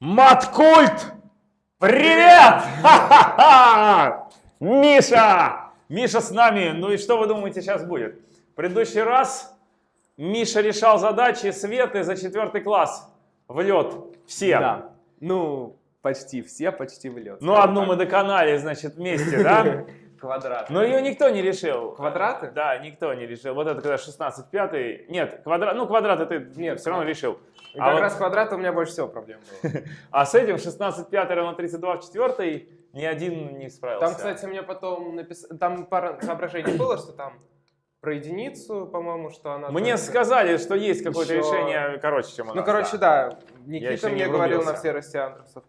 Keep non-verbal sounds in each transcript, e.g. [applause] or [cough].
Маткульт! Привет! Ха-ха-ха! Миша! Миша с нами. Ну и что вы думаете сейчас будет? В предыдущий раз Миша решал задачи Светы за четвертый класс в лед. Все. Да. Ну, почти все, почти в лед. Ну, одну мы доконали, значит, вместе, да? [laughs] Квадрат. Но ее никто не решил. Квадраты? Да, никто не решил. Вот это когда 16 пятый. Нет, квадрат. Ну, квадрат ты Нет, все равно решил. И А как вот- раз квадрат у меня больше всего проблем было. [laughs] А с этим 16 пятый равно 32 в четвертой ни один не справился. Там, кстати, мне потом написали, там пара соображений было, что там про единицу, по-моему, что она... Мне только- сказали, что есть какое-то Еще- решение короче, чем у Ну, нас. короче, да, Никита еще не мне говорил на все растиандрусов.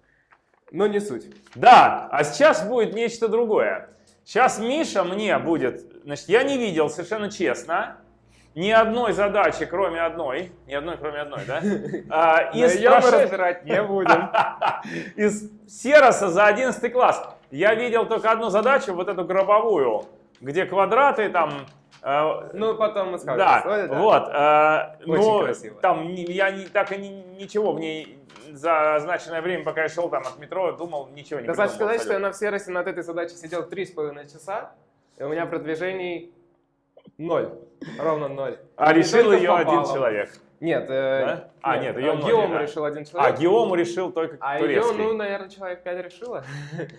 Но не суть. Да, а сейчас будет нечто другое. Сейчас Миша мне будет, значит, я не видел совершенно честно ни одной задачи, кроме одной, ни одной, кроме одной, да? [laughs] А, из мы прошед- разбирать не будем. [laughs] Из Сероса за 11 класс. Я видел только одну задачу, вот эту гробовую, где квадраты там... э, Ну, потом мы скажем. да, Ой, да. вот. Очень ну, красиво. Там не- я не- так и ни- ничего в ней за означенное время, пока я шел там от метро, думал, ничего не Достаточно придумал сказать, что я абсолютно. на Всеросе над этой задачей сидел 3,5 часа, и у меня продвижений ноль. Ровно ноль. А Не решил ее один попало. человек. Нет, э, Да? А, нет, её э, Геому да. решил один А, человек. Геому решил только А ее, турецкий. ну, наверное, человек 5 решила.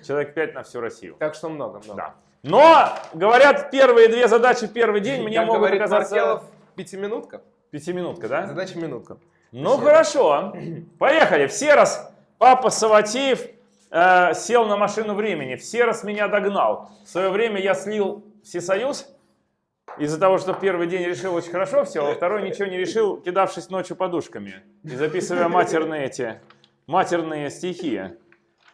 Человек 5 на всю Россию. Так что много-много. Да. Но, говорят, первые две задачи в первый день мне Как могут говорит оказаться... Маркелов, пятиминутка. Пятиминутка, да? Задача минутка. Ну хорошо, поехали. Все раз папа Саватеев э, сел на машину времени. Все раз меня догнал. В свое время я слил Всесоюз из-за того, что в первый день решил очень хорошо все, а во второй ничего не решил, кидавшись ночью подушками и записывая матерные эти матерные стихи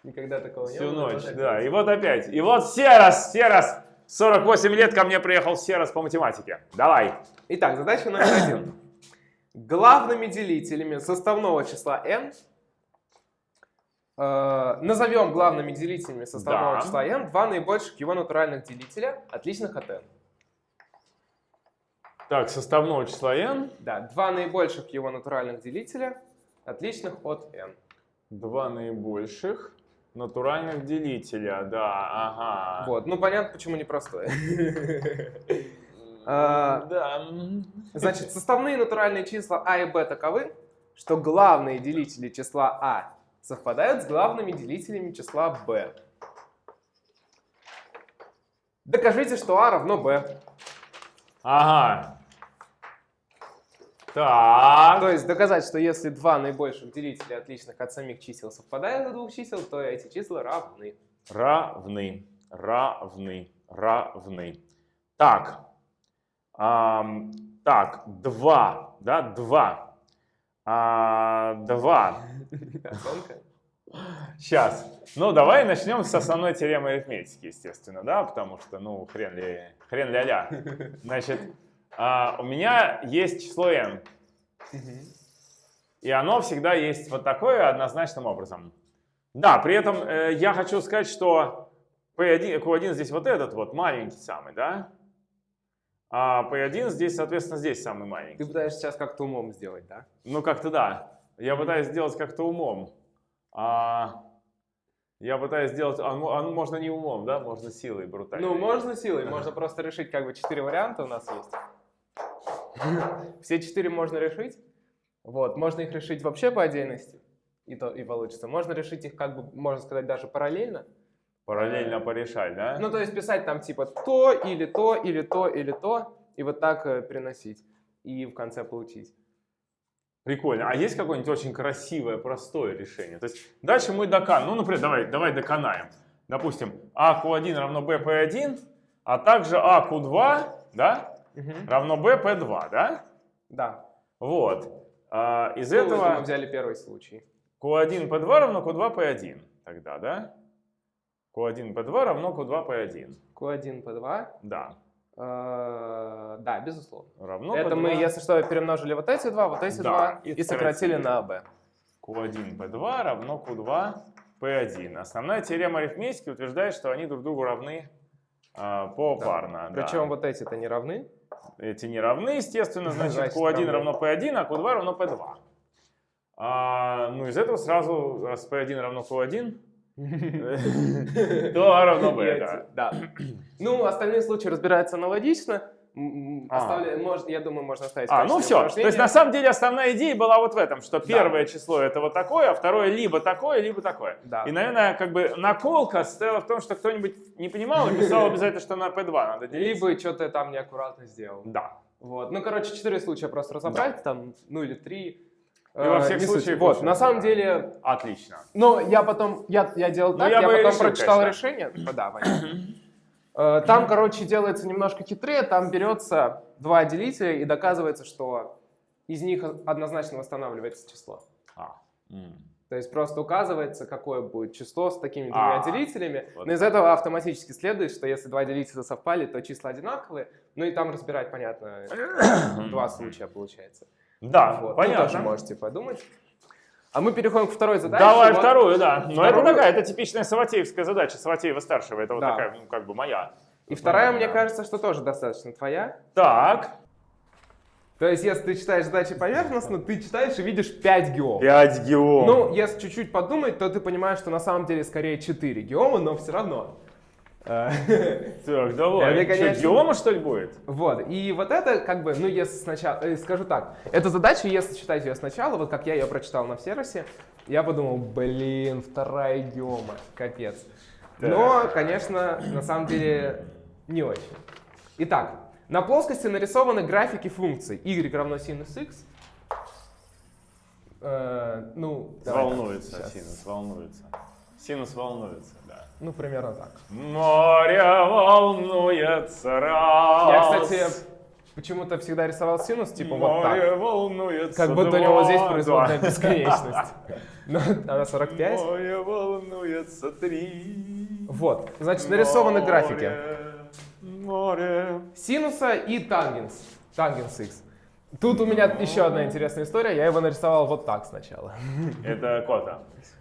Никогда такого не всю было. ночь. вот Да, и вот опять. И вот Серос, Серос, 48 лет ко мне приехал Серос по математике. Давай. Итак, задача номер один. Главными делителями составного числа n э, назовем главными делителями составного Да. числа n два наибольших его натуральных делителя, отличных от n. Так, составного числа n. Да, два наибольших его натуральных делителя, отличных от n. Два наибольших натуральных делителя, да, ага. Вот, ну понятно, почему непростое. [laughs] А, Да. Значит, составные натуральные числа а и b таковы, что главные делители числа а совпадают с главными делителями числа b. Докажите, что а равно b. Ага. Так. То есть доказать, что если два наибольших делителя отличных от самих чисел совпадают от двух чисел, то эти числа равны. Равны, равны, равны. Так. Ам, так, два, да, два. А, два. [laughs] Сейчас. Ну, давай начнем с основной теоремы арифметики, естественно, да, потому что, ну, хрен ли, хрен ля-ля. Значит, а, у меня есть число n, и оно всегда есть вот такое однозначным образом. Да, при этом э, я хочу сказать, что P1, Q1 здесь вот этот вот маленький самый, да? А P1 здесь, соответственно, здесь самый маленький. Ты пытаешься сейчас как-то умом сделать, да? Ну, как-то да. Я пытаюсь сделать как-то умом. А, я пытаюсь сделать... А, ну, а ну, можно не умом, да? Можно силой брутальной. Ну, можно силой, можно просто решить как бы четыре варианта у нас есть. [laughs] Все четыре можно решить. Вот, можно их решить вообще по отдельности, и то и получится. Можно решить их как бы, можно сказать, даже параллельно. Параллельно порешать, да? Ну, то есть писать там типа то, или то, или то, или то, и вот так э, переносить. И в конце получить. Прикольно. А есть какое-нибудь очень красивое, простое решение? То есть дальше мы доканаем. Ну, например, давай, давай доканаем. Допустим, а q1 равно b p1, а также а q2, да, равно b p2, да? Да. Вот. А, из Ну, это этого мы взяли первый случай. q1 p2 равно q2 p1 тогда, да? q1 p2 равно q2 p1. Q1 по 2. Да. да, безусловно. Равно это P2. мы, если что, перемножили вот эти два, вот эти Да, два и и сократили на b. Q1 P2 равно Q2 P1. Основная теорема арифметики утверждает, что они друг другу равны а, попарно. да. Причем вот эти-то не равны. Эти не равны, естественно, значит, Значит, Q1 равны. равно P1, а Q2 равно P2. А, ну, из этого сразу, раз p1 равно q1, [laughs] то а равно бета. Да. Ну, остальные случаи разбираются аналогично. А. оставля- может- Я думаю, можно оставить А, ну все. То есть на самом деле основная идея была вот в этом, что первое число это вот такое, а второе либо такое, либо такое. Да. И, наверное, как бы наколка стояла в том, что кто-нибудь не понимал и писал обязательно, что на P2 надо делить. Либо что-то там неаккуратно сделал. Да. Вот. Ну, короче, четыре случая просто разобрать, там, ну или три. И во Э, всех случаях Вот, на самом да. деле, Отлично. ну, я потом, я, я делал Ну, так, я я, потом прочитал решение. Да, понятно. [clears throat] Э, Там, короче, делается немножко хитрее, там берется два делителя и доказывается, что из них однозначно восстанавливается число. А. То есть просто указывается, какое будет число с такими А, двумя делителями. вот Но из этого автоматически следует, что если два делителя совпали, то числа одинаковые. Ну и там разбирать, понятно, [coughs] два случая получается. Да, Вот. Тут понятно. тоже можете подумать. А мы переходим к второй задаче. Давай Вот. вторую, да. Но это Вторую- такая, это типичная Саватеевская задача, Саватеева-старшего. Это вот Да. такая, ну, как бы моя. И вторая, Моя, мне кажется, что тоже достаточно твоя. Так, То есть, если ты читаешь задачи поверхностно, ты читаешь и видишь 5 геом. 5 геом. Ну, если чуть-чуть подумать, то ты понимаешь, что на самом деле скорее 4 геома, но все равно. Так, давай. это, Что, конечно- геома, что ли, будет? Вот, и вот это как бы, ну, если сначала, э, скажу так, эта задача, если читать ее сначала, вот как я ее прочитал на Всеросе, я подумал, блин, вторая геома, капец. Но, конечно, на самом деле не очень. Итак, на плоскости нарисованы графики функций y равно синус x. Э, ну, давай так, волнуется щас. синус, волнуется. Синус волнуется, да. Ну, примерно так. Море волнуется раз. Я, кстати, почему-то всегда рисовал синус, типа вот так. Море волнуется Как будто у два. него здесь производная Да. [laughs] бесконечность. Но она 45. Море волнуется три. Вот, значит, нарисованы графики Море. синуса и тангенс. Тангенс x. Тут у меня еще одна интересная история. Я его нарисовал вот так сначала. Это кота.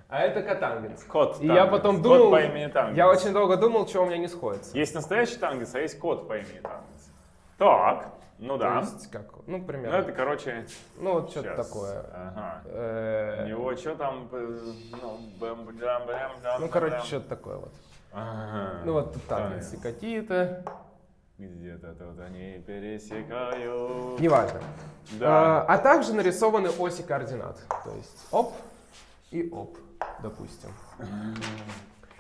А это котангенс. Кот И я потом Кот думал, по имени Тангенс. я очень долго думал, что у меня не сходится. Есть настоящий тангенс, а есть кот по имени Тангенс. Так, ну То да. есть, как, ну, Ну примерно. это, короче, Ну, вот что-то такое. Ага. У Э, него что там? э, Ну, Ну, короче, что-то такое вот. Ага. Ну, вот Тангенс. какие-то. Где-то тут они пересекают. Неважно. Да. А, а также нарисованы оси координат. То есть оп и оп, допустим.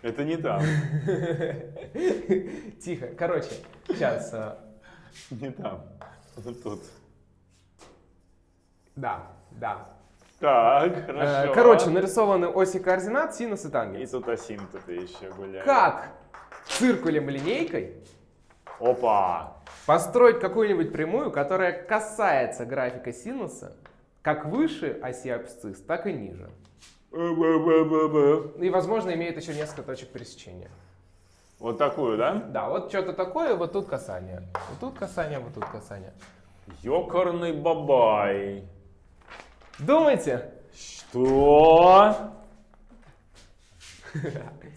Это не там. [laughs] Тихо. Короче, сейчас. Не там. Тут. Да, да. Так, Э, хорошо. Короче, нарисованы оси координат, синус и И тангенс. тут осин тут еще гуляет. Как циркулем линейкой Опа! построить какую-нибудь прямую, которая касается графика синуса как выше оси абсцисс, так и ниже. Б-б-б-б-б. И, возможно, имеет еще несколько точек пересечения. Вот такую, да? Да, вот что-то такое, вот тут касание. Вот тут касание, вот тут касание. Ёкарный бабай. Думайте? Что?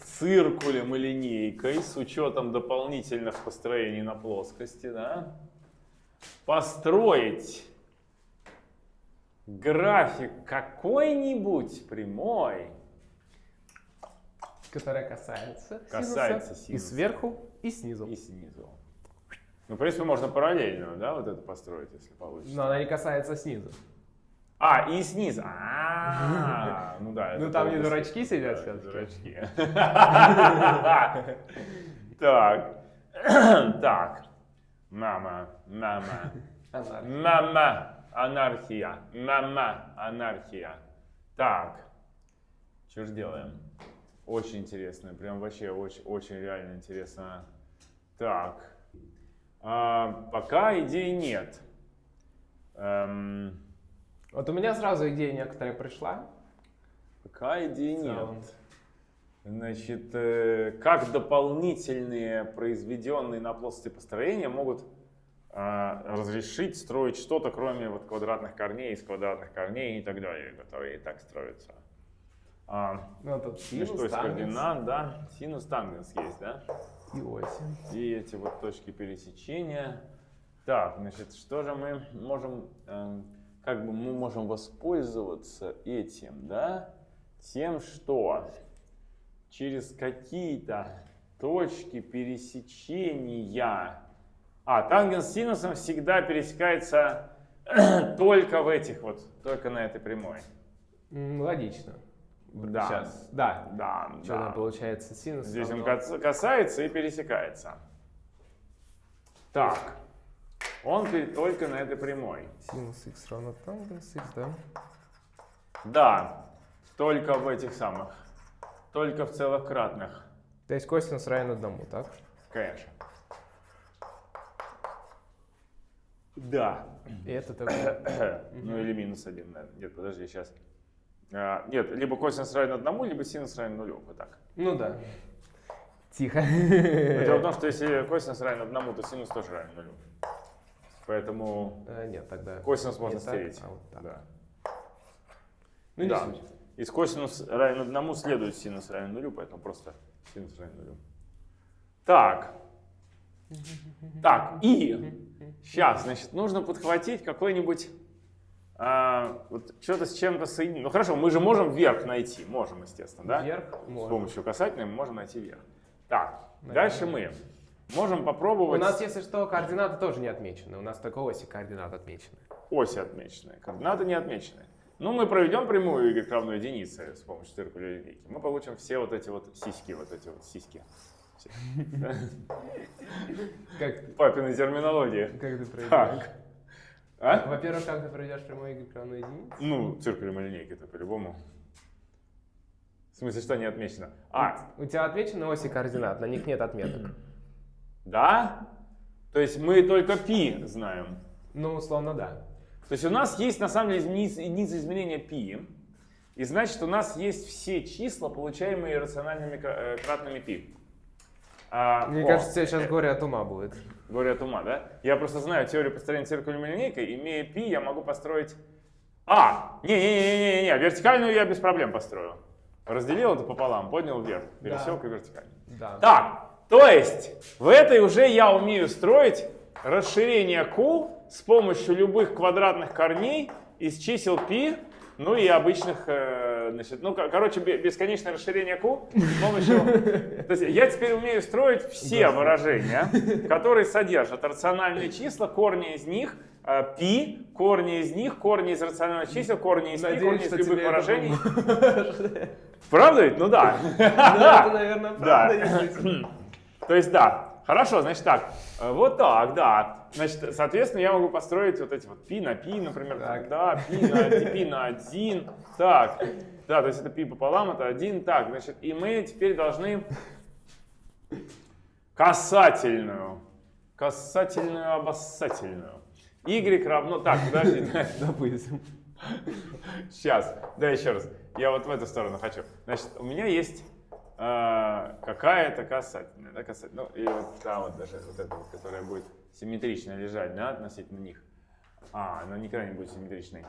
Циркулем и линейкой с учетом дополнительных построений на плоскости, да? Построить график какой-нибудь прямой. которая касается, Касается синуса, и синуса. сверху, и снизу. И снизу. Ну, в принципе, можно параллельную, да, вот это построить, если получится. Но она не касается снизу. А, и снизу. А, ну да. Ну, там не дурачки сидят всё-таки. Дурачки. [laughs] Так. [clears throat] Так. Мама, мама. Мама, анархия. Мама, анархия. Так. Что ж делаем? Очень интересно. Прям вообще очень, очень реально интересно. Так. А, пока идей нет. Эм, Вот у меня сразу идея некоторая пришла. пока идей целом. нет. Значит, э, как дополнительные произведенные на плоскости построения могут разрешить строить что-то, кроме вот квадратных корней из квадратных корней и так далее, которые и так строятся. А, Ну, тут ну синус, что из координат, да? Синус, тангенс есть, да? и оси. И эти вот точки пересечения. Так, значит, что же мы можем... эм, как бы мы можем воспользоваться этим, да, тем, что через какие-то точки пересечения... А, тангенс с синусом всегда пересекается [clears throat] только в этих вот, только на этой прямой. Логично. Да. Сейчас. Да. Да, Что да. получается синус? Здесь он равно- кас- касается и пересекается. Так, он только на этой прямой. Синус x равно тангенс x, да? Да, только в этих самых, только в целых кратных, То есть косинус равен одному, так? конечно. Да. И это такое. [coughs] Ну или минус один, наверное. Нет, подожди, сейчас. нет, либо косинус равен одному, либо синус равен нулю. Вот так. Ну да. Тихо. Но Дело в том, [laughs] что если косинус равен одному, то синус тоже равен нулю. Поэтому Э, Нет, тогда. косинус можно так, стереть. а вот так. Да. Ну, не Да. суть. Из косинус равен одному следует синус равен нулю, поэтому просто синус равен нулю. Так. Так, и сейчас, значит, нужно подхватить какой-нибудь, а, вот что-то с чем-то соединить. Ну хорошо, мы же можем вверх найти, можем, естественно, да? Вверх С можно. помощью касательной мы можем найти вверх. Так, Наверное. дальше мы можем У попробовать нас, если что, координаты тоже не отмечены. У нас только оси координат отмечены. оси отмеченные, координаты не отмечены. Ну, мы проведем прямую y равно единице с помощью циркуля линейки. Мы получим все вот эти вот сиськи, вот эти вот сиськи. Все. Как, Папиной терминологии. как ты проведешь? Так. А? Во-первых, как ты проведешь прямой y равно единице? Ну, циркулем и линейкой-то по-любому. В смысле, что не отмечено? А, У тебя отмечены оси координат, на них нет отметок. да? То есть мы только π знаем. Ну, условно, да. То есть у нас есть на самом деле единица, единица измерения π. И значит, у нас есть все числа, получаемые рациональными кра- э, кратными π. А, Мне о, кажется, сейчас э, горе от ума будет. Горе от ума, да? Я просто знаю теорию построения циркулем и линейкой. Имея π, я могу построить... А! Не-не-не-не-не, вертикальную я без проблем построю. Разделил это пополам, поднял вверх, пересек и вертикально. Да. Так, то есть в этой уже я умею строить расширение Q с помощью любых квадратных корней из чисел π, ну и обычных, э, значит, ну, ко- короче, бе- бесконечное расширение Q с помощью... [laughs] То есть я теперь умею строить все выражения, [laughs] которые содержат рациональные числа, корни из них, э, π, корни из них, корни из рациональных чисел, корни из π, корни из любых выражений. Правда ведь? Ну да. [laughs] Ну, это, наверное, Да. правда. [clears throat] То есть да. Хорошо, значит так. э, Вот так, да. Значит, соответственно, я могу построить вот эти вот пи на пи, например. Так. Да, пи на, пи на один. Так. Да, то есть это пи пополам, это один. Так, значит, и мы теперь должны касательную, касательную, обоссательную. Y равно... Так, подожди. Допустим. Сейчас, да, еще раз. Я вот в эту сторону хочу. Значит, у меня есть э, какая-то касательная, да, касательная. Ну, и вот та вот даже, вот эта вот, которая будет симметрично лежать, да, относительно них. А, она никогда не будет симметричной.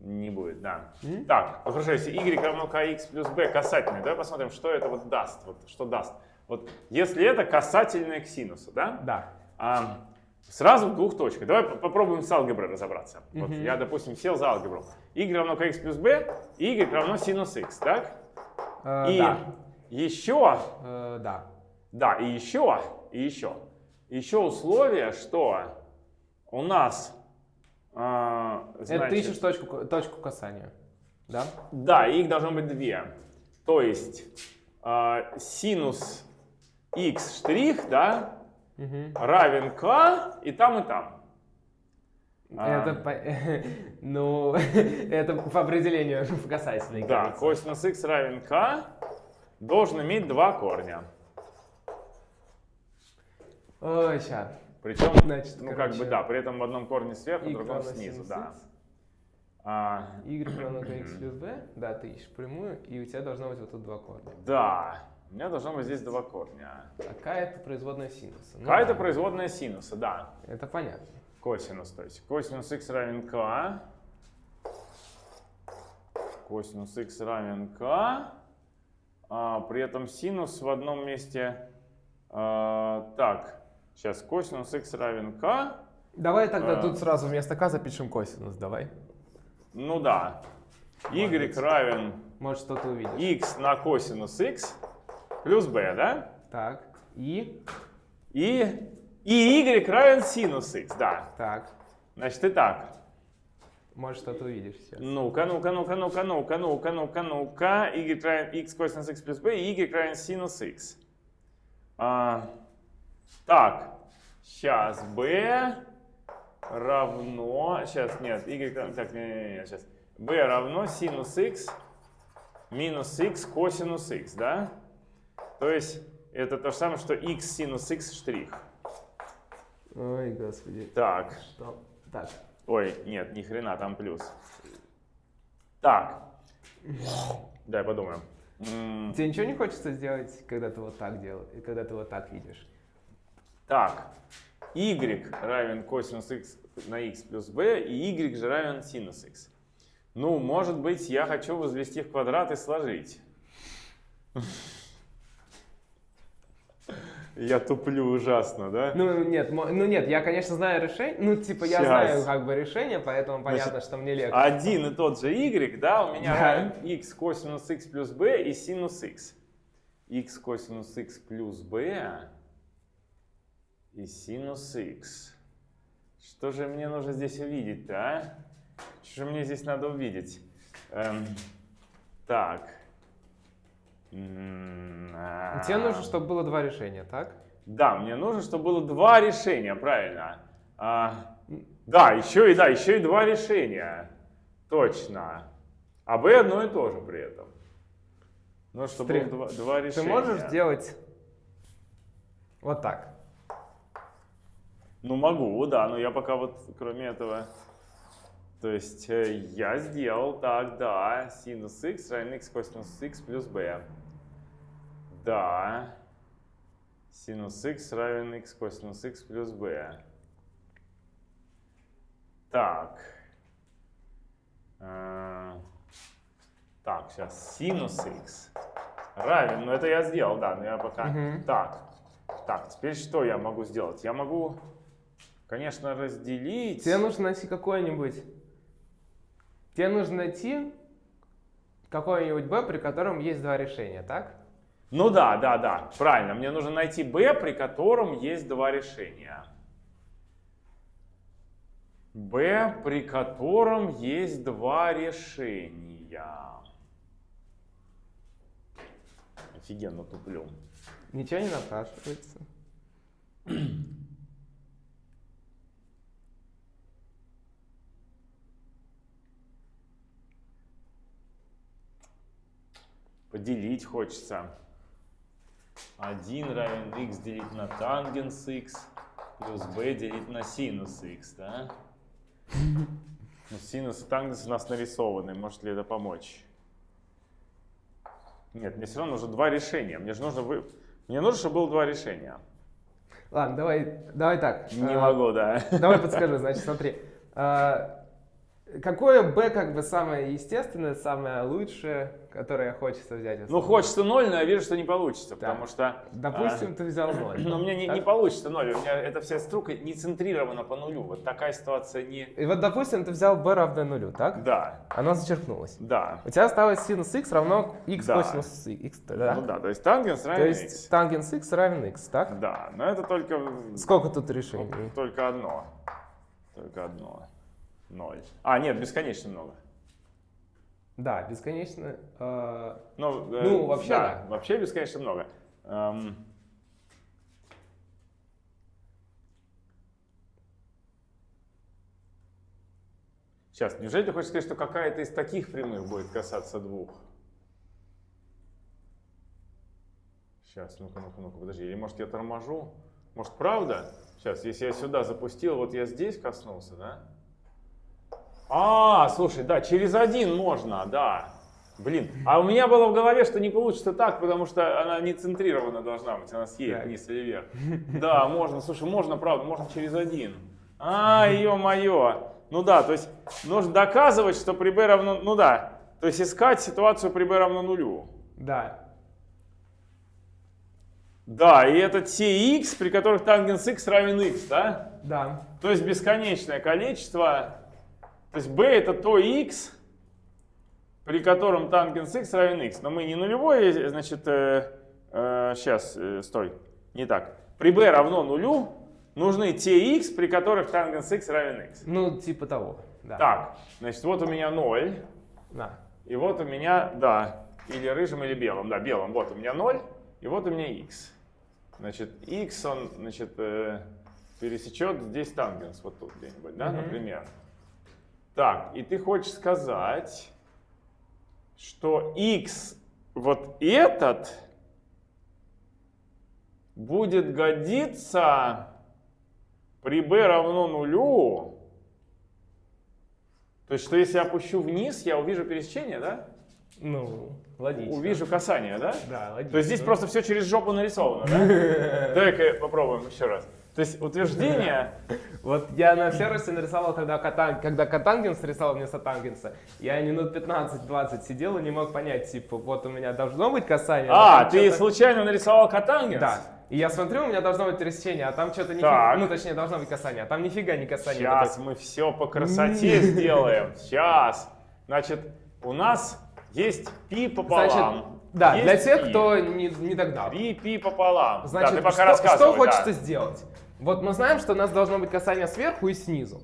Не будет, да. Так, ну хорошо, если y равно kx плюс b касательный, давай посмотрим, что это вот даст, вот что даст. Вот если это касательное к синусу, да? Да. А, сразу в двух точках. Давай по- попробуем с алгеброй разобраться. Вот я, допустим, сел за алгебру. y равно kx плюс b, y равно синус x, так? Э, И Да. еще, Э, Да. да, и еще, и еще, еще условие, что у нас, а, Это значит, ты ищешь точку, точку касания. Да? да, их должно быть две. То есть а, синус x штрих, да, Мгм. равен k и там, и там. А. Это, по- [laughs] ну, [laughs] это по определению [laughs] в касательной. Да, кажется. косинус x равен k должен иметь два корня. Ой, ща. Причем, Значит, ну как бы да, при этом в одном корне сверху, в другом снизу, да. x, А, y равно kx плюс b, да, ты ищешь прямую, и у тебя должно быть вот тут два корня. да, у меня должно быть здесь два корня. Какая это производная синуса? Ну К это производная синуса, да. Это понятно. Косинус, то есть косинус x равен k. Косинус x равен k. А, при этом синус в одном месте... а, так, сейчас косинус x равен k. Давай тогда А. тут сразу вместо k запишем косинус, давай. Ну да. y равен Может, что-то увидишь. x на косинус x плюс b, да? Так. И. И, и y равен синус x, да. Так. Значит, и так. Может, что-то увидишь сейчас. Ну-ка, ну-ка, ну-ка, ну-ка, ну-ка, ну-ка, ну-ка, ну-ка. y равен x косинус x плюс b, и y равен синус x. А, так, сейчас b равно... Сейчас, нет, y. Так, не, не, не, сейчас. b равно синус x минус x косинус x, да? То есть это то же самое, что x синус x штрих. Ой, господи. Так, Что? Так. ой, нет, ни хрена, там плюс. Так, дай подумаем. Тебе ничего не хочется сделать, когда ты вот так делаешь, и когда ты вот так видишь? Так, y равен косинус x на x плюс b, и y же равен синус x. Ну, может быть, я хочу возвести в квадрат и сложить. [laughs] Я туплю ужасно, да? Ну нет, ну нет, я, конечно, знаю решение. Ну, типа, я Щас. знаю как бы решение, поэтому Значит, понятно, что мне легче. Один и тот же y, да, у меня Да. x косинус x плюс b и синус x. x косинус x плюс b и синус x. Что же мне нужно здесь увидеть-то, а? Что же мне здесь надо увидеть? Эм, так. А. Тебе нужно, чтобы было два решения, так? Да, мне нужно, чтобы было два решения, правильно. А, да, еще и да, еще и два решения. Точно. А B одно и то же при этом. Ну, чтобы Смотри, было два, два Ты решения. можешь сделать вот так. Ну, могу, да, но я пока вот, кроме этого... То есть, э, я сделал так, да, синус x равен x косинус x плюс b. Да. Синус x равен x косинус x плюс b. Так. Э, Так, сейчас синус x равен, ну это я сделал, да, но я пока... Мгм. Так, так, теперь что я могу сделать? Я могу, конечно, разделить... Тебе нужно найти какое-нибудь... Тебе нужно найти какое-нибудь b, при котором есть два решения, так? Ну да, да, да, правильно. Мне нужно найти b, при котором есть два решения. b, при котором есть два решения. Офигенно туплю. Ничего не напрашивается. [clears throat] Поделить хочется. 1 равен x делить на тангенс x плюс b делить на синус x, да? Ну, синус и тангенс у нас нарисованы. Может ли это помочь? Нет, мне все равно нужно два решения. Мне же нужно... Вы... Мне нужно, чтобы было два решения. Ладно, давай, давай так. Не э, могу, да. Давай подскажу, значит, смотри. А, Какое b как бы самое естественное, самое лучшее, которое хочется взять? Ну, хочется ноль, но я вижу, что не получится, Да. потому что... Допустим, ты взял 0. [clears throat] Но мне не, не получится ноль. У меня эта вся струка не центрирована по нулю. Вот такая ситуация не... И вот, допустим, ты взял b равное нулю, так? Да, Оно зачеркнулось. да. У тебя осталось синус x равно x Да. косинус x, да? Ну да, то есть тангенс То равен есть x. тангенс x равен x, так? Да, но это только... Сколько тут решений? Только одно. Только одно. Ноль. А, нет, бесконечно много. Да, бесконечно. э, Ну, э, Ну, вообще да. Вообще бесконечно много. Эм, Сейчас, неужели ты хочешь сказать, что какая-то из таких прямых будет касаться двух? Сейчас, ну-ка, ну-ка, ну-ка, подожди. Или может я торможу? Может, правда? Сейчас, если я сюда запустил, вот я здесь коснулся, да? А, слушай, да, через один можно, да. Блин, а у меня было в голове, что не получится так, потому что она не центрирована должна быть, она съедет Так. вниз или вверх. Да, можно, слушай, можно, правда, можно через один. А, ё-моё. Ну да, то есть нужно доказывать, что при b равно, ну да, то есть искать ситуацию при b равно нулю. Да. Да, и это те x, при которых тангенс x равен x, да? Да. То есть бесконечное количество То есть b это то x, при котором тангенс x равен x. Но мы не нулевой, значит, э, э, сейчас, э, стой, не так. При b равно нулю нужны те x, при которых тангенс x равен x. Ну, типа того, да. Так, значит, вот у меня 0, Да. и вот у меня, да, или рыжим, или белым, да, белым. Вот у меня 0, и вот у меня x. Значит, x, он, значит, э, пересечет здесь тангенс, вот тут где-нибудь, да, Мгм. например. Так, и ты хочешь сказать, что x вот этот будет годиться при b равно нулю. То есть, что если я опущу вниз, я увижу пересечение, да? Ну, логично. Увижу касание, да? Да, логично. То есть здесь просто все через жопу нарисовано, да? [laughs] Давай-ка попробуем еще раз. То есть утверждение... Вот я на сервисе нарисовал, когда, катан, когда катангенс рисовал вместо тангенса, я минут 15-20 сидел и не мог понять, типа, вот у меня должно быть касание. А, ты случайно нарисовал катангенс? Да. И я смотрю, у меня должно быть пересечение, а там что-то нифига, ну точнее должно быть касание, а там нифига не касание. Сейчас мы все по красоте сделаем. Сейчас. Значит, у нас есть пи Значит, пополам. да, Есть для тех, пи. кто не, не догнал. Пи, пи пополам. Значит, да, ты пока что, что хочется да. сделать? Вот мы знаем, что у нас должно быть касание сверху и снизу.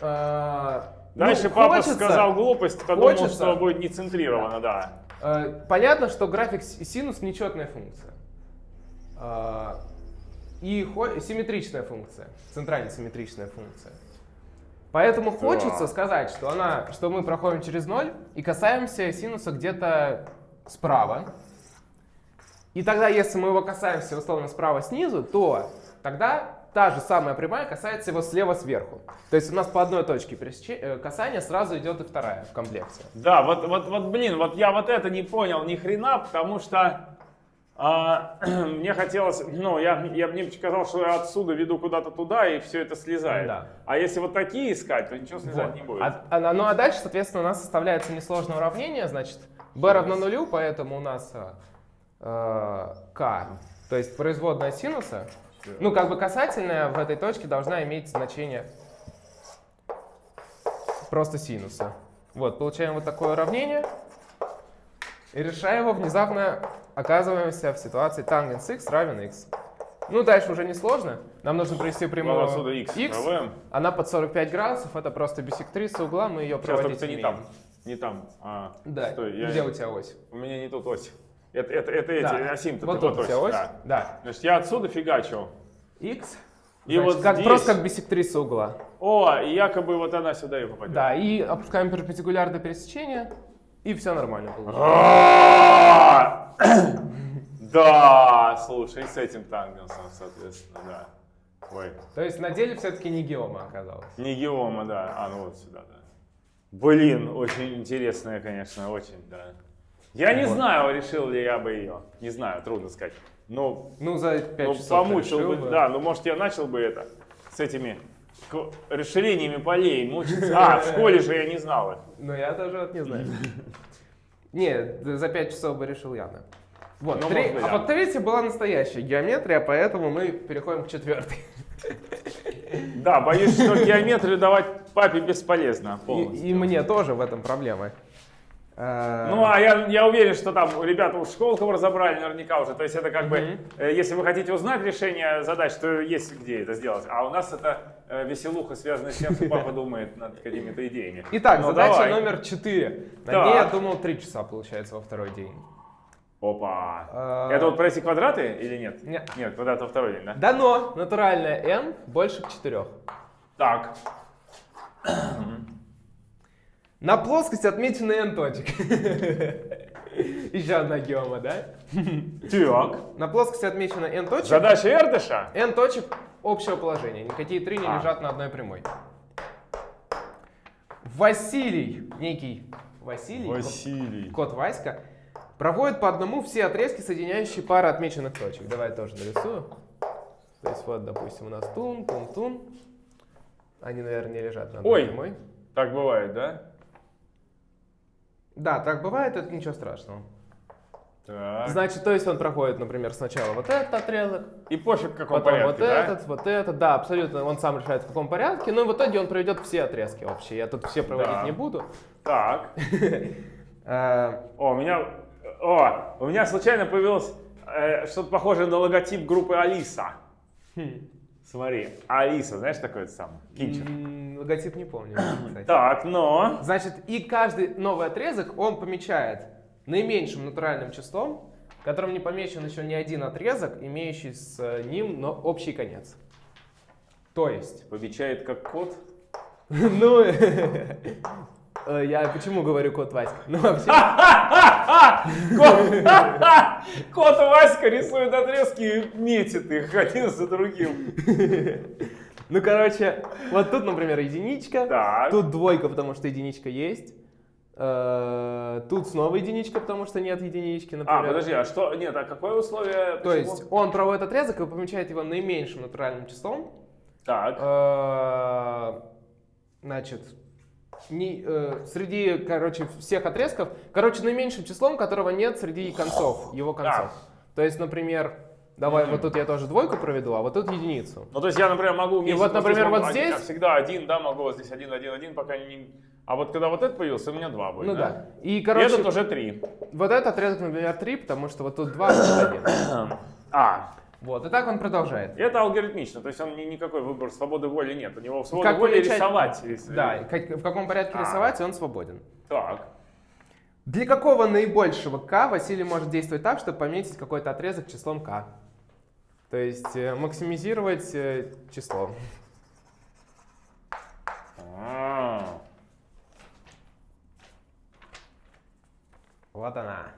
А, ну, Дальше папа хочется- сказал глупость, подумал, хочется- что будет не центрировано, да. Э, Понятно, что график синус нечетная функция. А, И симметричная функция, центрально симметричная функция. Поэтому хочется сказать, что, она, что мы проходим через ноль и касаемся синуса где-то справа. И тогда, если мы его касаемся условно справа снизу, то тогда та же самая прямая касается его слева сверху. То есть у нас по одной точке э, касания сразу идет и вторая в комплекте. Да, вот, вот, вот, блин, вот я вот это не понял ни хрена, потому что а, [clears throat] мне хотелось, ну, я, я мне казалось, что я отсюда веду куда-то туда, и все это слезает. Да. А если вот такие искать, то ничего слезать Вот. не будет. А, а- ну а дальше, соответственно, у нас составляется несложное уравнение, значит, b равно нулю, поэтому у нас э, э, k, то есть производная синуса, ну как бы касательная в этой точке должна иметь значение просто синуса. Вот, получаем вот такое уравнение, и решая его, внезапно оказываемся в ситуации тангенс x равен x. Ну, дальше уже не сложно. Нам нужно провести прямую отсюда x проводим. она под 45 градусов, это просто бисектриса угла, мы ее Сейчас проводить не умеем. там. Не там. А, Да, стой, я- где у тебя ось? У меня не тут ось. Это, это, это эти, Да. осим-то Вот ты тут тебя ось, да. да. Значит, я отсюда фигачил. X, И значит, вот как, здесь- просто как бисектриса угла. О, и якобы вот она сюда и попадет. Да, и опускаем перпендикуляр до пересечения, и все нормально получается. А! [coughs] Да, слушай, с этим тангенсом, соответственно, да. Ой, То есть на деле все-таки не геома оказалось. не геома, да. А, ну вот сюда, да. Блин, очень интересная, конечно, очень, да. Я не Вот. знаю, решил ли я бы ее. Не знаю, трудно сказать. Но Ну, за 5 ну, часов помучил решил бы, да, ну может я начал бы это с этими расширениями полей мучиться. [laughs] А, в школе же я не знал их. Ну, я даже вот не знаю. [laughs] Не, за 5 часов бы решил явно. Вот, Ну, три- быть, а да. вот третья была настоящая геометрия, поэтому мы переходим к четвертой. Да, боюсь, что геометрию давать папе бесполезно И, полностью. и мне тоже в этом проблема. Э, Ну, а я, я уверен, что там ребята уж школку разобрали наверняка уже. То есть это как бы, э, если вы хотите узнать решение задач, то есть где это сделать. А у нас это э, веселуха, связанная с тем, что папа думает над какими-то идеями. Итак, Ну, задача давай. номер 4. На Так. ней я думал 3 часа, получается, во второй день. Опа. А. Это вот про эти квадраты или нет? Нет. Нет, квадрат во второй день, да? Дано натуральное n больше к 4. Так. [clears throat] [laughs] На плоскости отмечены n точек. Еще одна геома, да? Так. На плоскости отмечено n точек. Задача Эрдыша? n точек общего положения. Никакие три не А. лежат на одной прямой. Василий, некий Василий, Василий. кот Васька, проводит по одному все отрезки, соединяющие пары отмеченных точек. Давай я тоже нарисую. То есть вот, допустим, у нас тун, тун, тун. Они, наверное, не лежат на одной Ой. прямой. Так. Значит, то есть он проходит, например, сначала вот этот отрезок, И пофиг в каком потом порядке, вот да? этот, вот этот, да, абсолютно, он сам решает в каком порядке, но в итоге он проведет все отрезки вообще, я тут все проводить Да. не буду. Так. [laughs] Э, О, у меня, о, у меня случайно появилось э, что-то похожее на логотип группы Алиса. хм, Смотри, Алиса, знаешь такой это самый? Логотип не помню, [clears throat] кстати. Так, но... Значит, и каждый новый отрезок он помечает наименьшим натуральным числом, которым не помечен еще ни один отрезок, имеющий с э, ним но общий конец. То есть, Помечает как кот. [laughs] ну, э, я почему говорю кот Васька? Ну, вообще, Кот, [laughs] кот Васька рисует отрезки и метит их один за другим. [laughs] ну, короче, вот тут, например, единичка, Так. тут двойка, потому что единичка есть, э, тут снова единичка, потому что нет единички, А, например. подожди, а что? Нет, а какое условие? То Почему? есть он проводит отрезок и помечает его наименьшим натуральным числом, Так. Э, Значит, не- э, среди, короче, всех отрезков, короче, наименьшим числом, которого нет среди концов, его концов. То есть, например, давай вот тут я тоже двойку проведу, а вот тут единицу. Ну, то есть я, например, могу... И вот, например, вот один, здесь- как всегда один, да, могу вот здесь один, один, один, пока не... А вот когда вот это появился, у меня два будет, Ну да? да. И, И короче, этот уже три. вот этот отрезок, например, 3, потому что вот тут 2, вот тут 1. А, Вот, и так он продолжает. это алгоритмично, то есть он ни- никакой выбор свободы воли нет. У него свобода Как воли помечать- рисовать. рис- Да, и как- в каком порядке А. рисовать, он свободен. Так. Для какого наибольшего k Василий может действовать так, чтобы пометить какой-то отрезок числом k? То есть э, максимизировать э, число. А, Вот она.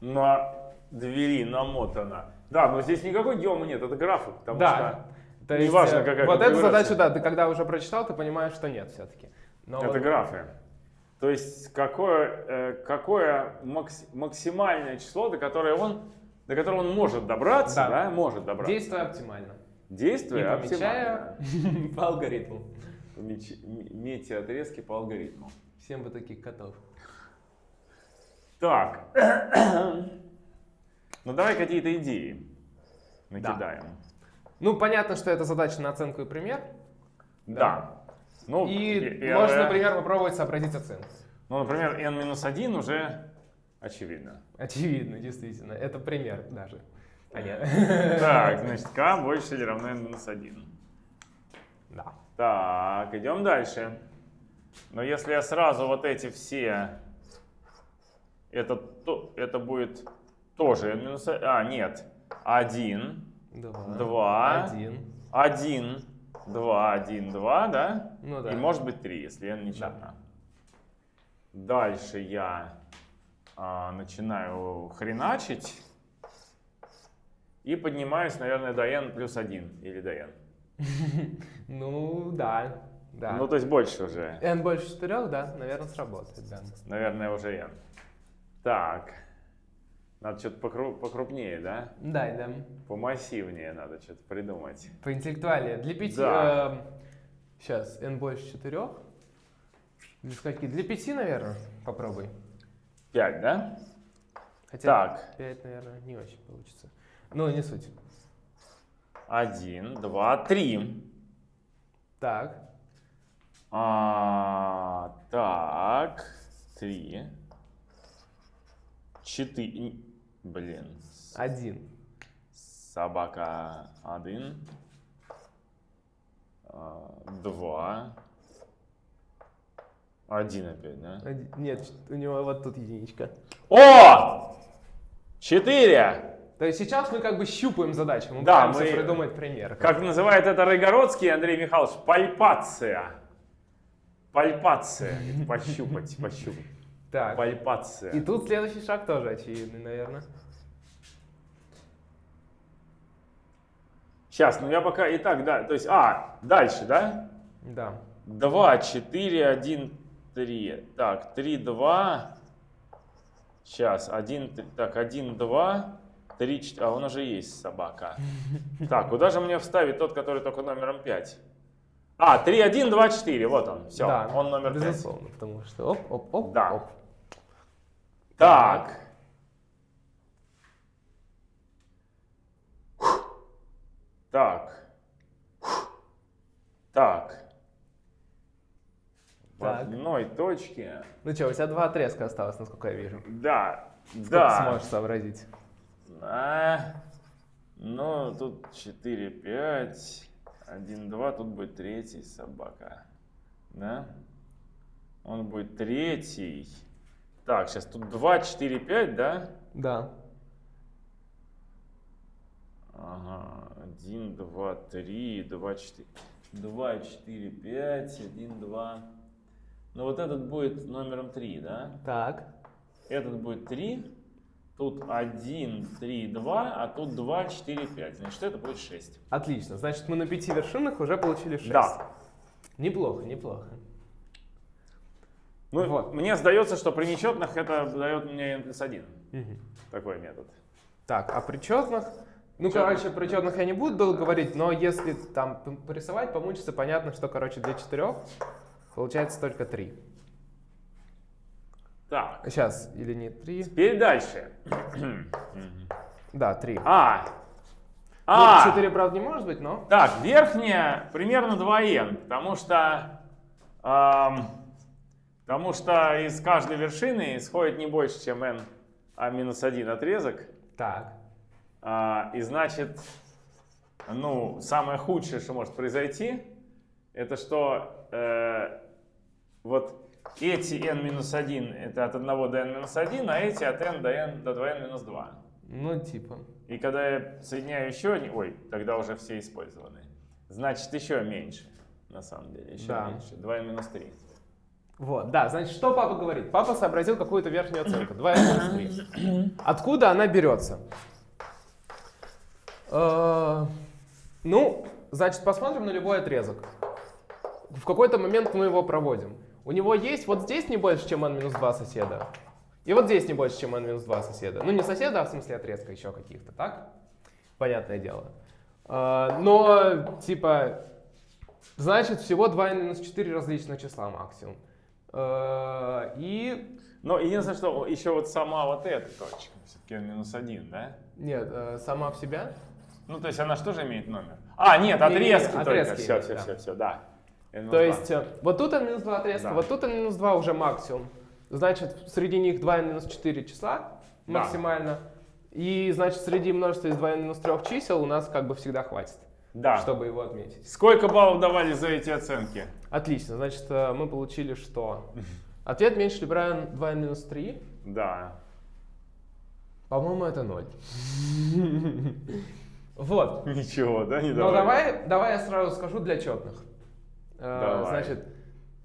На двери намотано. Да, но здесь никакой геома нет, это графы, потому Да. То есть, Неважно, э, какая вот эту задачу, да, ты когда уже прочитал, ты понимаешь, что нет все-таки. Что это вот- графы. То есть какое, какое макс- максимальное число, до которого он, до которого он может добраться, Да. да, может добраться. действуя оптимально. И Действие помечая оптимально. [laughs] по алгоритму. Помеч- м- Метьте отрезки по алгоритму. Всем бы таких котов. Так. ну давай какие-то идеи накидаем. Ну, понятно, что это задача на оценку и пример. Да. Ну, И первое- можно, например, попробовать сообразить оценку. Ну, например, n-1 уже очевидно. Очевидно, действительно. Это пример даже. А нет. Так, значит, k больше или равно n-1. Да. Так, идем дальше. Но если я сразу вот эти все, это, то, это будет тоже n минус А, нет. 1, Два. Два. Один. 1, 2, 1, 2, да? Ну да. И может быть 3, если n не черна. Дальше я а, начинаю хреначить. И поднимаюсь, наверное, до n плюс 1 или до n. [laughs] Ну, да. Да. Ну, то есть больше уже. n больше четырех, да, наверное, сработает, да. Наверное, уже n. Так. Надо что-то покру- покрупнее, да? Да, да. Помассивнее надо что-то придумать. Поинтеллектуальнее. Для пяти... Да. сейчас, n больше четырех. Для скольки? Для пяти, наверное, попробуй. 5, да? Хотя Так. 5, наверное, не очень получится. Ну, не суть. 1, 2, 3. Так. А, так, 3. 4. Блин. Один. Собака 1. 2. 1 опять, да? Один- Нет, у него вот тут единичка. О! 4! То есть сейчас мы как бы щупаем задачу, мы Да, пытаемся мы- придумать пример. Как называет это Райгородский Андрей Михайлович? Пальпация. Пальпация. [laughs] Пощупать, пощупать. Так. Пальпация. И тут следующий шаг тоже очевидный, наверное. Сейчас, ну я пока и так, да. То есть, а, дальше, да? Да. 2, 4, 1, 3. Так, 3, 2. Сейчас, 1, 3, так, 1, 2. 3, 4. А у нас же есть собака. [laughs] Так, куда же мне вставить тот, который только номером 5? А, 3, 1, 2, 4. Вот он. Все, да, он номер 5. Безусловно, потому что оп, оп, оп, да. оп. Так. Так. Так. Так. одной точке. Ну что, у тебя два отрезка осталось, насколько я вижу. Да. Сколько Да. сможешь сообразить? А, ну, тут 4, 5, 1, 2, тут будет третий собака. Да? Он будет третий. Так, сейчас тут 2, 4, 5, да? Да. Ага, 1, 2, 3, 2, 4. 2, 4, 5, 1, 2. Ну вот этот будет номером 3, да? Так. Этот будет 3. Тут 1, 3, 2, а тут 2, 4, 5. Значит, это будет 6. Отлично. Значит, мы на пяти вершинах уже получили 6. Да. Неплохо, неплохо. Ну, Вот. мне сдается, что при нечетных это дает мне n плюс 1. Такой метод. Так, а при четных? Ну, Чётных. короче, при четных я не буду долго говорить, но если там порисовать, помучиться, понятно, что, короче, для четырех получается только три. Так, Сейчас, или не три? теперь дальше. Да, три. А, Ну, а, четыре, правда, не может быть, но... так, верхняя примерно 2n, потому что, ам, потому что из каждой вершины исходит не больше, чем n, а минус 1 отрезок. Так. А, и значит, ну, самое худшее, что может произойти, это что э, вот эти n-1 это от 1 до n-1, а эти от n до n до 2n-2. Ну, типа. И когда я соединяю еще один, ой, тогда уже все использованы. Значит, еще меньше, на самом деле, еще Да. меньше. 2n-3. Вот, да, значит, что папа говорит? Папа сообразил какую-то верхнюю оценку, 2 минус 3. [coughs] Откуда она берется? Э, Ну, значит, посмотрим на любой отрезок. В какой-то момент мы его проводим. У него есть вот здесь не больше, чем n-2 соседа. И вот здесь не больше, чем n-2 соседа. Ну, не соседа, а в смысле отрезка еще каких-то, так? Понятное дело. Э, Но, типа, значит, всего 2n-4 различных числа максимум. Э, И Но единственное, что еще вот сама вот эта точка, все-таки n-1, да? Нет, э, сама в себя. Ну, то есть она что же имеет номер? А, нет, отрезки, только. отрезки Все, имеет, все, да. все, все, да. N-2. То есть э, вот тут n-2 отрезка, Да. вот тут n-2 уже максимум. Значит, среди них 2 n-4 числа Да. максимально. И значит, среди множества из 2 n-3 чисел у нас как бы всегда хватит, Да. чтобы его отметить. Сколько баллов давали за эти оценки? Отлично, значит, э, мы получили что? Ответ меньше либо равен 2 n-3. Да. По-моему, это 0. [laughs] Вот. Ничего, да, не Ну давали? давай, давай я сразу скажу для четных. Давай. Значит,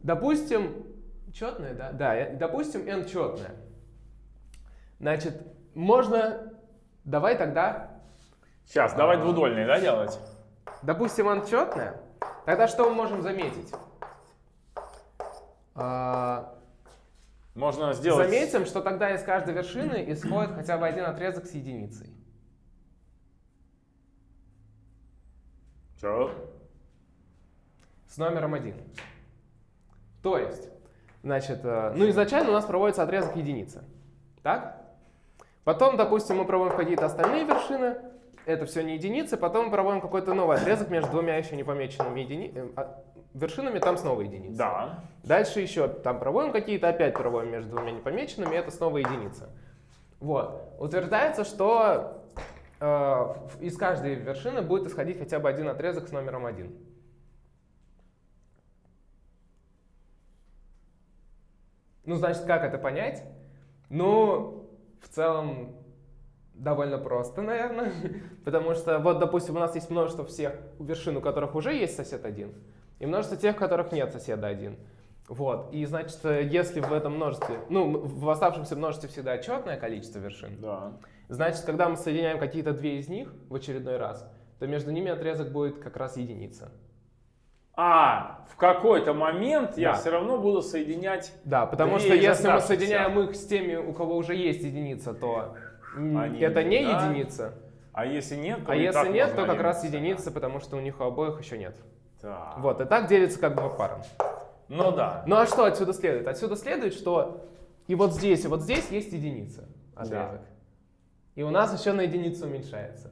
допустим, четное, да? Да, допустим, n четное. Значит, можно, давай тогда, Сейчас, давай А. двудольные, да, делать? допустим, n четное, тогда что мы можем заметить? А, Можно сделать... Заметим, что тогда из каждой вершины исходит хотя бы один отрезок с единицей. Чё? С номером 1. То есть, значит, э, ну изначально у нас проводится отрезок единицы. Так? Потом, допустим, мы проводим какие-то остальные вершины, это все не единицы, потом мы проводим какой-то новый отрезок между двумя еще не помеченными едини... э, а, вершинами, там снова единица. Да. Дальше еще там проводим какие-то, опять проводим между двумя непомеченными, это снова единица. Вот. Утверждается, что э, из каждой вершины будет исходить хотя бы один отрезок с номером 1. Ну, значит, как это понять? Ну, в целом, довольно просто, [laughs] наверное. Потому что, вот, допустим, у нас есть множество всех вершин, у которых уже есть сосед один, и множество тех, у которых нет соседа один. Вот. И, значит, если в этом множестве, ну, в оставшемся множестве всегда четное количество вершин, Да. значит, когда мы соединяем какие-то две из них в очередной раз, то между ними отрезок будет как раз единица. А, в какой-то момент я Да. все равно буду соединять... Да, потому что если мы соединяем их с теми, у кого уже есть единица, то Они это не да. единица. А если нет, то А если нет, то как раз единица, потому что у них у обоих еще нет. Так. Вот, и так делится как бы по парам. Ну да. Ну а что отсюда следует? Отсюда следует, что и вот здесь, и вот здесь есть единица отрезок. И у нас еще на единицу уменьшается.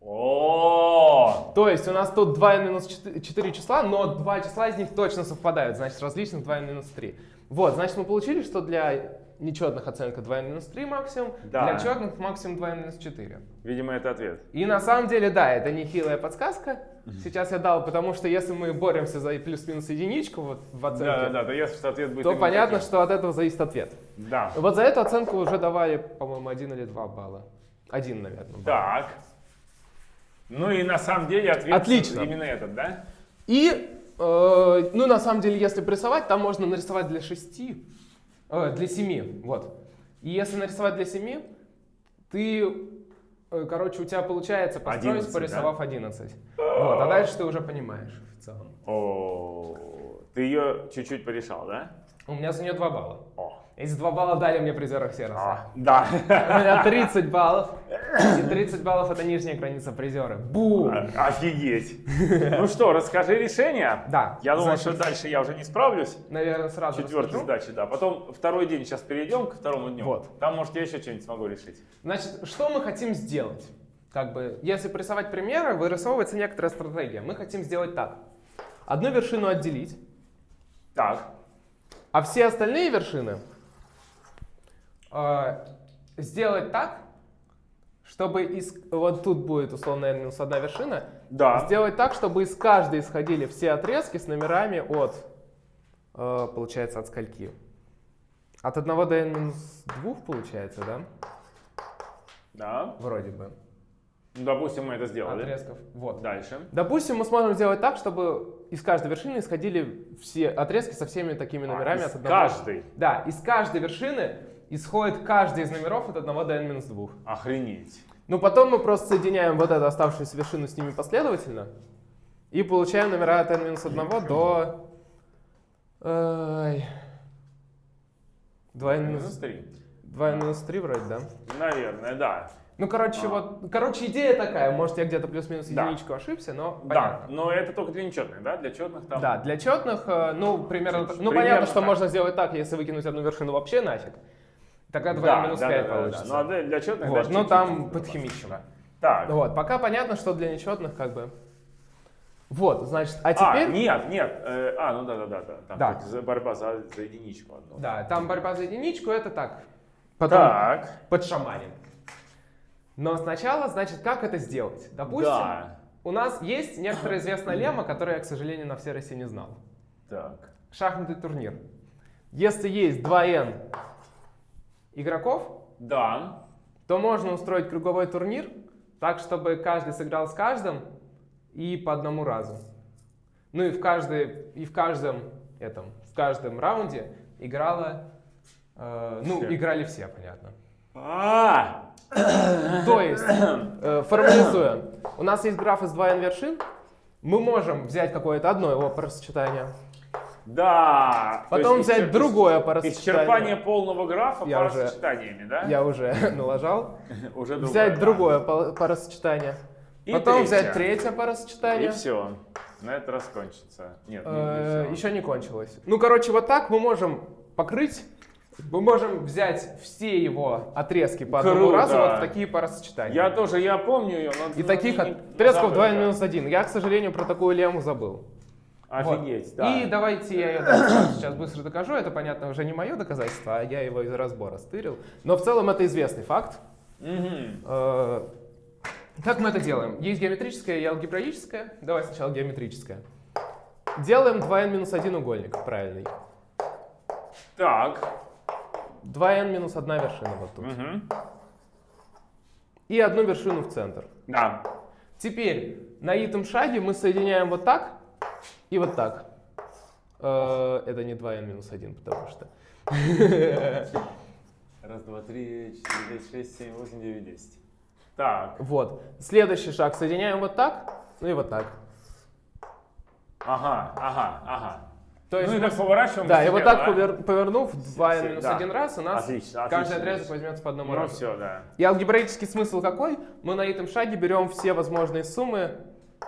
О, То есть у нас тут 2n минус 4 числа, но два числа из них точно совпадают, значит различных 2n минус 3. Вот, значит мы получили, что для нечетных оценка 2n минус 3 максимум, Да. для четных максимум 2n минус 4. видимо, это ответ. И на самом деле, да, это нехилая подсказка. Сейчас я дал, потому что если мы боремся за плюс-минус единичку вот в оценке, Да, да, да, то ясно, что ответ будет то понятно, таким. что от этого зависит ответ. Да. Вот за эту оценку уже давали, по-моему, один или два балла. Один, наверное. балл. Так. Ну и на самом деле ответ Отлично. именно этот, да? И, э, ну, на самом деле, если порисовать, там можно нарисовать для 6, э, для 7, вот. И если нарисовать для 7, ты, э, короче, у тебя получается построить, 11, порисовав 11. Вот, а дальше ты уже понимаешь в целом. О, ты ее чуть-чуть порешал, да? У меня за нее 2 балла. О, Эти 2 балла дали мне призера Сероса. а, да. У меня 30 баллов. И 30 баллов это нижняя граница призера. Бум! Офигеть. Ну что, расскажи решение. Да. Я думал, значит, что дальше я уже не справлюсь. Наверное, сразу Четвертой сдачи, да. Потом второй день, сейчас перейдем ко второму дню. Вот. Там, может, я еще что-нибудь смогу решить. Значит, что мы хотим сделать? Как бы, если порисовать примеры, вырисовывается некоторая стратегия. Мы хотим сделать так. Одну вершину отделить, Так, а все остальные вершины э, сделать так, чтобы из... Вот тут будет условно n минус одна вершина. да. Сделать так, чтобы из каждой исходили все отрезки с номерами от, э, получается, от скольки? От 1 до n минус 2 получается, да? Да. Вроде бы. Ну, допустим, мы это сделали. Отрезков. Вот. Дальше. Допустим, мы сможем сделать так, чтобы из каждой вершины исходили все отрезки со всеми такими номерами А, от из одного. каждой? Да, из каждой вершины исходит каждый из номеров от 1 до n-2. Охренеть. Ну, потом мы просто соединяем вот эту оставшуюся вершину с ними последовательно и получаем номера от n-1 до... Ай, 2 Минус минус 3. 2 минус 3 вроде, да? Наверное, да. Ну, короче, А. вот, короче, идея такая, может, я где-то плюс-минус Да. единичку ошибся, но Да, понятно. но это только для нечетных, да? Для четных там. Да, для четных, э, ну, примерно, так- ну, Примерно понятно, что так. можно сделать так, если выкинуть одну вершину вообще нафиг. Тогда 2 да, минус да, 5 да, да, получится. да. Ну, а для, четных Вот, чуть-чуть там подхимичим. Так. Вот, пока понятно, что для нечетных как бы... Вот, значит, а А, теперь... нет, нет. э, а, ну да, да, да, да. Там Да. за- борьба за, за единичку одну. Да, там борьба за единичку, это так. Потом Так. подшаманим. Но сначала, значит, как это сделать? Допустим, Да. у нас есть некоторая известная лемма, которую я, к сожалению, на всей России не знал. Так. Шахматный турнир. Если есть 2n игроков, Да. то можно устроить круговой турнир так, чтобы каждый сыграл с каждым и по одному разу. Ну и в, каждой, и в каждом этом, в каждом раунде играла, э, ну, Все. играли все, понятно. А, То есть, э, формализуя, у нас есть граф из 2n вершин, мы можем взять какое-то одно его парасочетание, да. То потом есть взять исчер- другое Исчерпание парасочетание. полного графа Я по уже- да? Я уже [laughs] налажал. [laughs] Уже другое, Взять да. другое па- парасочетание. И Потом третье. взять третье парасочетание. И все. На этот раз кончится. Нет, не, не Э, всё. Еще не кончилось. Ну, короче, вот так мы можем покрыть, мы можем взять все его отрезки по одному Круто. разу вот в такие парасочетания. Я тоже, я помню ее, но... И таких не- отрезков забыл, 2 да. минус 1. Я, к сожалению, про такую лему забыл. Вот. Офигеть, да. И давайте я ее сейчас быстро докажу. Это, понятно, уже не мое доказательство, а я его из разбора стырил. Но в целом это известный факт. Э, Как мы это делаем? Есть геометрическое и алгебраическое. Давай сначала геометрическое. Делаем 2n минус 1 угольник, правильный. Так. 2n минус 1 вершина вот тут. Мгм. И одну вершину в центр. Да. Теперь на итом шаге мы соединяем вот так и вот так. Э, Это не 2n минус 1, потому что... [laughs] Раз, два, три, четыре, пять, шесть, семь, восемь, девять, десять. Так. Вот. Следующий шаг соединяем вот так, ну и вот так. Ага, ага, ага. То есть ну и мы- так поворачиваем. Да, и вот так да? повер- повернув 2n Все, минус да. 1 раз, у нас Отлично, каждый отлично. отрезок возьмется по одному Ну разу. все, да. И алгебраический смысл какой? Мы на этом шаге берем все возможные суммы,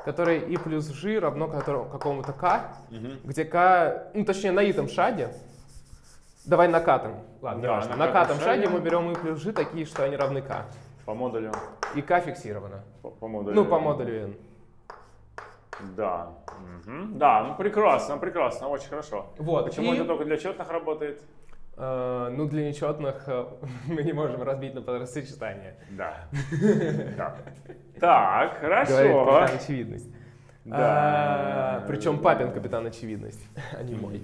которые и плюс g равно какому-то k, Мгм. где k, ну точнее на этом шаге, давай накатом, ладно, Да, неважно, на на катом катом шаге шаге. мы берем и плюс g такие, что они равны k. По модулю. и К фиксировано. По, по модулю. Ну, по модулю N. Да. Мгм. Да, ну прекрасно, прекрасно, очень хорошо. Вот, Почему и- это только для четных работает? Э, ну, для нечетных э, [laughs] мы не можем разбить на подрасочетание. Да. [laughs] Да. Так, хорошо. капитан очевидность. Да. причем папин капитан очевидность, а не мой.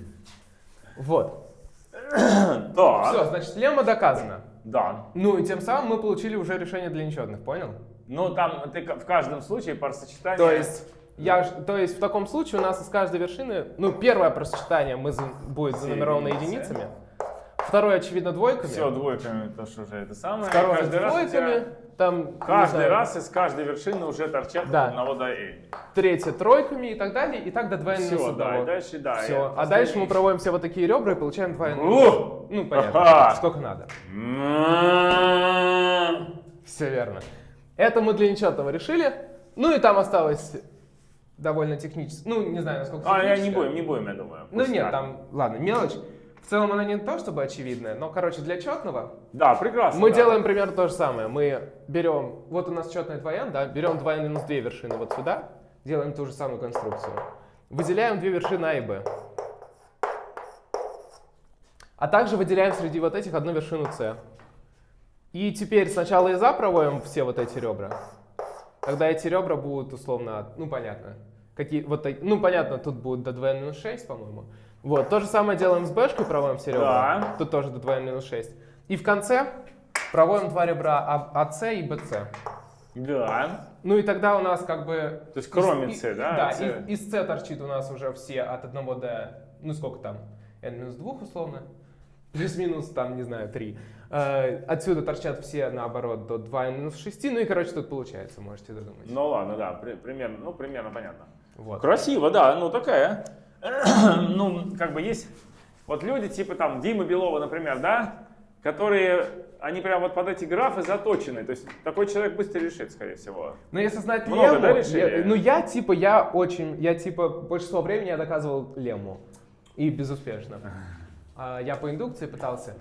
Вот. [clears throat] Так. Все, значит, лемма доказана. Да. Ну и тем самым мы получили уже решение для нечетных, понял? Ну, там ты в каждом случае парсочетание... То есть, я, то есть в таком случае у нас из каждой вершины, ну, первое просчитание мы за- будет занумеровано единицами, второе, очевидно, двойками, Все двойками, то что уже это самое. второе каждый раз двойками, тебя- там, Каждый знаю, раз из каждой вершины уже торчат Да. одного до n. третье тройками и так далее, и так до 2 Все, да, и 1. дальше, да. Все. А дальше мы проводим все вот такие ребра и получаем 2 Ух! Ну, понятно, сколько надо. М-м-м. Все верно. Это мы для нечетного решили. Ну и там осталось довольно технически. Ну, не знаю, насколько А, я не будем, не будем, я думаю. Ну нет, там, ладно, мелочь. В целом она не то чтобы очевидная, но, короче, для четного Да, прекрасно. мы да. делаем примерно то же самое. Мы берем, вот у нас четная 2n, да, берем 2 минус 2 вершины вот сюда, делаем ту же самую конструкцию. Выделяем две вершины А и Б. А также выделяем среди вот этих одну вершину С. И теперь сначала из А проводим все вот эти ребра. Тогда эти ребра будут условно, ну понятно. Какие, вот, ну понятно, тут будет до 2 минус 6, по-моему. Вот, то же самое делаем с Бшкой, проводим все ребра. Да. Тут тоже до 2 минус 6. И в конце проводим два ребра А- АС и БС. Да. Ну и тогда у нас как бы... То есть кроме С, да, Да, С. из, из С торчит у нас уже все от 1 до... Ну сколько там? n минус 2 условно. Плюс-минус там, не знаю, 3. отсюда торчат все, наоборот, до 2 минус 6. Ну и, короче, тут получается, можете додумать. Ну ладно, да, при- примерно, ну примерно понятно. Вот. Красиво, да, ну такая. [clears throat] ну, как бы есть вот люди типа там Димы Белова, например, да, которые, они прям вот под эти графы заточены. То есть такой человек быстро решит, скорее всего. Но если знать Много, лемму, да, решили? я- ну я типа, я очень, я типа, большинство времени я доказывал лемму. И безуспешно. [laughs] А, я по индукции пытался.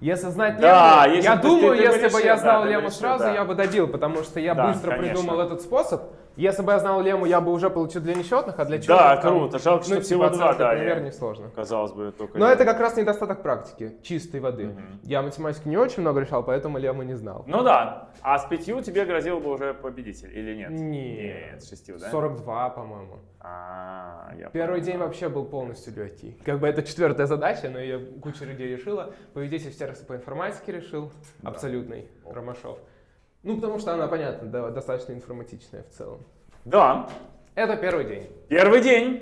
Если знать Да, лемму, если я думаю, ты- ты бы если бы решил, я да, знал бы лемму решил, сразу, да. я бы добил, потому что я Да, быстро конечно. придумал этот способ. Если бы я знал лемму, я бы уже получил для нечетных, а для четных... Да, там, круто. Жалко, что ну, всего типа, два, оценка, да, Например, я- несложно. Казалось бы, только... Но это как раз недостаток практики, чистой воды. Мгм. Я математику не очень много решал, поэтому лемму не знал. Ну да. А с пятью тебе грозил бы уже победитель или нет? Нет. Нет, с шестью, да? 42, по-моему. А, я Первый понял. день вообще был полностью легкий. Как бы это четвертая задача, но ее куча людей решила. Победитель в сервисе по информатике решил. Да. Абсолютный. Ромашов. Ну, потому что она, понятно, да, достаточно информатичная в целом. Да. Это первый день. Первый день.